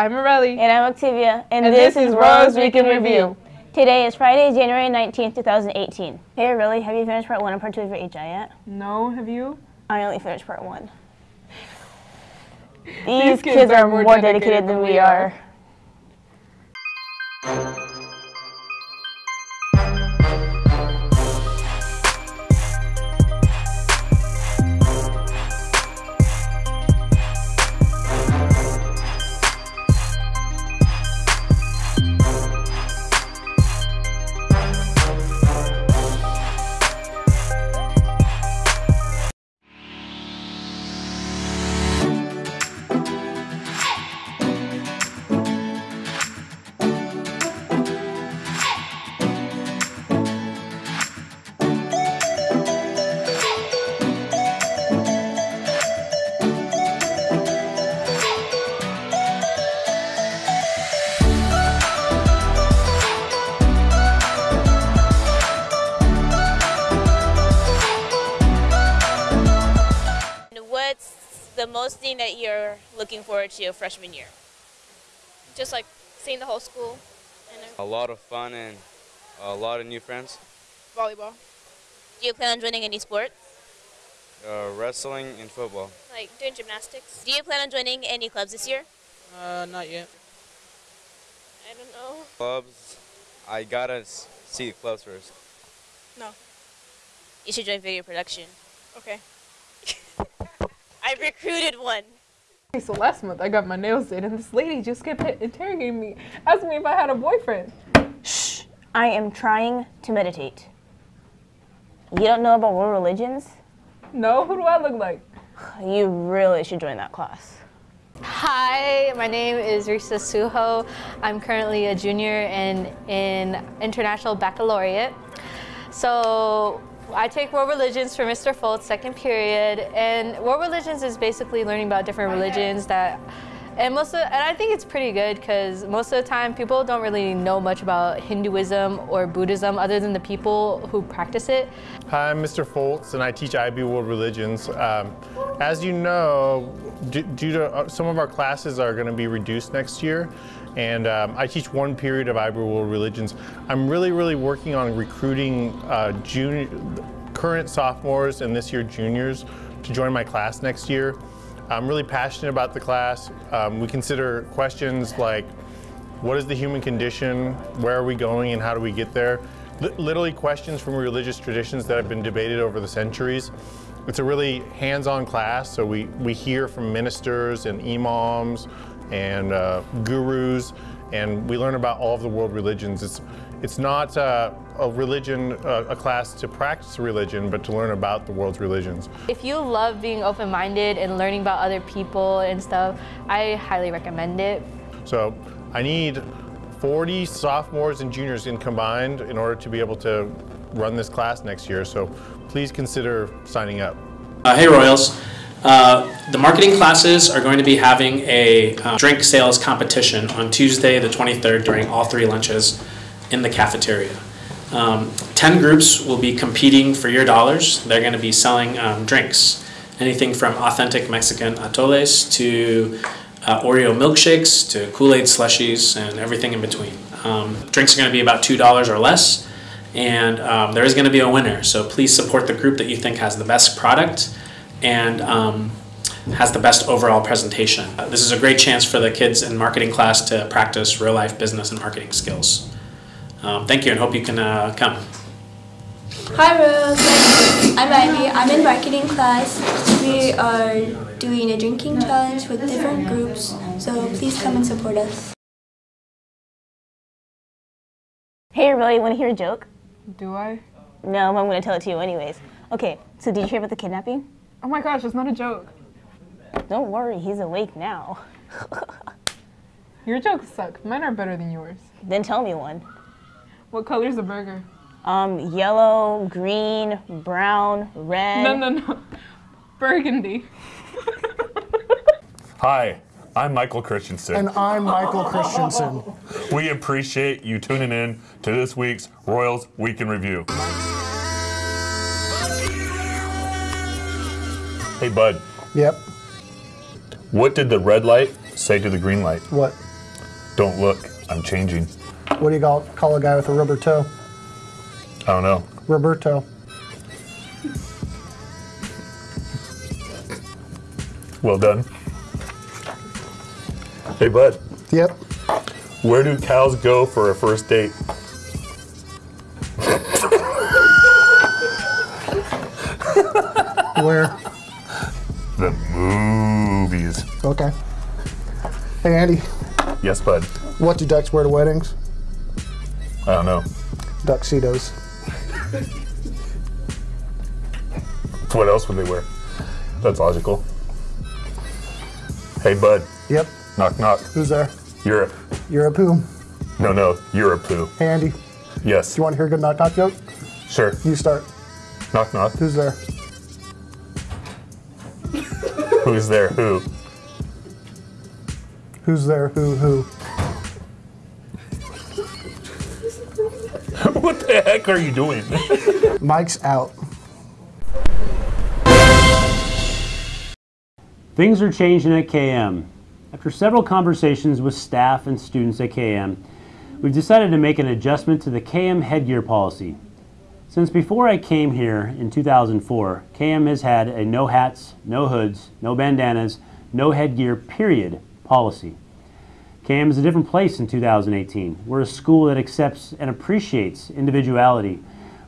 I'm Morelli. And I'm Octavia. And, And this, this is Rose Rose Week in Week in Review. Today is Friday, January 19th, 2018. Hey, really? Have you finished part one and part two of your HI yet? No, have you? I only finished part one. These, These kids, kids are more dedicated, dedicated than we are. Most thing that you're looking forward to your freshman year? just like seeing the whole school and A lot of fun and a lot of new friends. volleyball. Do you plan on joining any sports? Uh, wrestling and football. Like doing gymnastics. Do you plan on joining any clubs this year? Uh, not yet. I don't know. Clubs, I gotta see the clubs first. No. You should join video production. Okay. I recruited one. Okay, so last month I got my nails did, and this lady just kept interrogating me, asking me if I had a boyfriend. Shh. I am trying to meditate. You don't know about world religions? No, who do I look like? You really should join that class. Hi, my name is Risa Suho. I'm currently a junior in, in International Baccalaureate. So I take world religions for Mr. Foltz, second period, and world religions is basically learning about different religions that, and most of, and I think it's pretty good because most of the time people don't really know much about Hinduism or Buddhism other than the people who practice it. Hi, I'm Mr. Foltz, and I teach IB World Religions. Um, as you know, due to uh, some of our classes are going to be reduced next year, and um, I teach one period of IB World Religions. I'm really, really working on recruiting uh, junior, current sophomores and this year juniors to join my class next year. I'm really passionate about the class. Um, we consider questions like what is the human condition, where are we going, and how do we get there? Li- literally questions from religious traditions that have been debated over the centuries. It's a really hands-on class, so we, we hear from ministers and imams and uh, gurus, and we learn about all of the world religions. It's, it's not uh, a religion, uh, a class to practice religion, but to learn about the world's religions. If you love being open-minded and learning about other people and stuff, I highly recommend it. So I need 40 sophomores and juniors in combined in order to be able to run this class next year. So please consider signing up. Uh, hey Royals. Uh, the marketing classes are going to be having a uh, drink sales competition on Tuesday, the 23rd, during all three lunches in the cafeteria. Um, 10 groups will be competing for your dollars. They're going to be selling um, drinks, anything from authentic Mexican atoles to uh, Oreo milkshakes to Kool Aid slushies and everything in between. Um, drinks are going to be about $2 or less, and um, there is going to be a winner. So please support the group that you think has the best product and um, has the best overall presentation. Uh, this is a great chance for the kids in marketing class to practice real life business and marketing skills. Um, thank you and hope you can uh, come. Hi Rose, I'm Ivy. I'm in marketing class. We are doing a drinking challenge with different groups, so please come and support us. Hey, really, want to hear a joke? Do I? No, I'm going to tell it to you anyways. Okay, so did you hear about the kidnapping? Oh my gosh, it's not a joke. Don't worry, he's awake now. Your jokes suck. Mine are better than yours. Then tell me one. What color is the burger? Um, yellow, green, brown, red. No, no, no. Burgundy. Hi, I'm Michael Christensen. And I'm Michael Christensen. we appreciate you tuning in to this week's Royals Week in Review. Hey, bud. Yep. What did the red light say to the green light? What? Don't look. I'm changing. What do you call, call a guy with a rubber toe? I don't know. Roberto. Well done. Hey, bud. Yep. Where do cows go for a first date? Where? The movies. Okay. Hey, Andy. Yes, bud. What do ducks wear to weddings? I don't know. Tuxedos. What else would they wear? That's logical. Hey, bud. Yep. Knock, knock. Who's there? Europe. You're a poo. No, no. Europe poo. Hey, Andy. Yes. Do you want to hear a good knock knock joke? Sure. You start. Knock, knock. Who's there? Who's there? Who? Who's there? Who? Who? what the heck are you doing? Mike's out. Things are changing at KM. After several conversations with staff and students at KM, we've decided to make an adjustment to the KM headgear policy. Since before I came here in 2004, KM has had a no hats, no hoods, no bandanas, no headgear, period policy. KM is a different place in 2018. We're a school that accepts and appreciates individuality,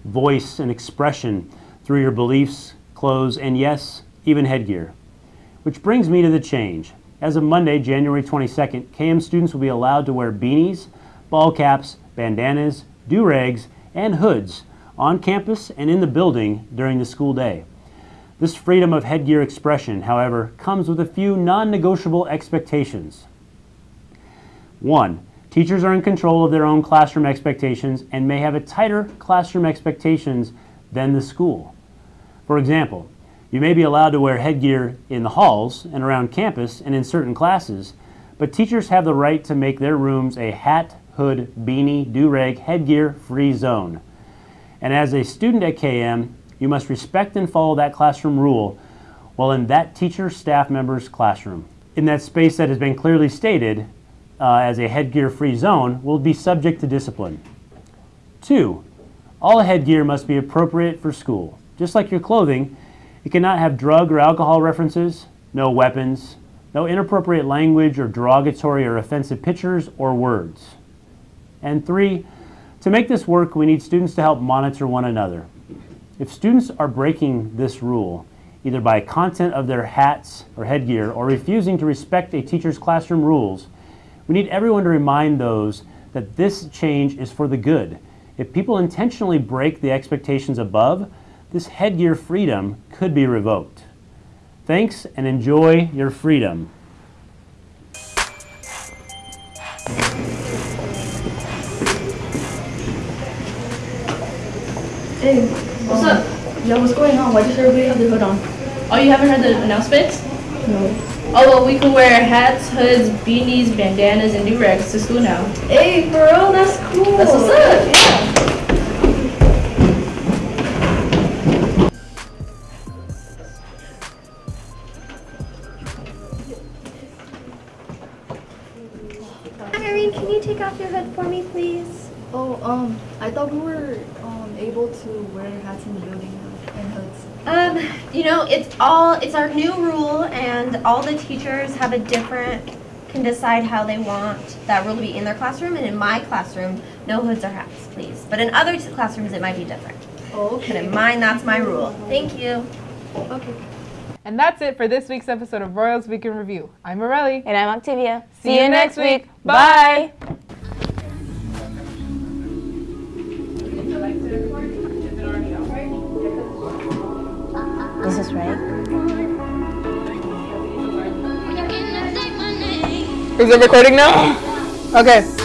voice, and expression through your beliefs, clothes, and yes, even headgear. Which brings me to the change. As of Monday, January 22nd, KM students will be allowed to wear beanies, ball caps, bandanas, do-rags, and hoods on campus and in the building during the school day. This freedom of headgear expression, however, comes with a few non-negotiable expectations. One, teachers are in control of their own classroom expectations and may have a tighter classroom expectations than the school. For example, you may be allowed to wear headgear in the halls and around campus and in certain classes, but teachers have the right to make their rooms a hat, hood, beanie, do-rag, headgear free zone. And as a student at KM, you must respect and follow that classroom rule while in that teacher staff member's classroom. In that space that has been clearly stated uh, as a headgear free zone will be subject to discipline. Two, all headgear must be appropriate for school. Just like your clothing, it cannot have drug or alcohol references, no weapons, no inappropriate language or derogatory or offensive pictures or words. And three, to make this work, we need students to help monitor one another. If students are breaking this rule, either by content of their hats or headgear or refusing to respect a teacher's classroom rules, we need everyone to remind those that this change is for the good. If people intentionally break the expectations above, this headgear freedom could be revoked. Thanks and enjoy your freedom. Hey, what's up? Yo, what's going on? Why does everybody have their hood on? Oh, you haven't heard the announcements? No. Oh, well, we can wear hats, hoods, beanies, bandanas, and do-rags to school now. Hey, real? That's cool. That's what's up, yeah. Oh, um, I thought we were um able to wear hats in the building and hoods. Um, you know, it's all, it's our new rule and all the teachers have a different, can decide how they want that rule to be in their classroom. And in my classroom, no hoods or hats, please. But in other classrooms, it might be different. Okay. But in mine, that's my rule. Thank you. Okay. And that's it for this week's episode of Royals Week in Review. I'm Morelli. And I'm Octavia. See, you next week. Bye. This Is it recording now? Okay.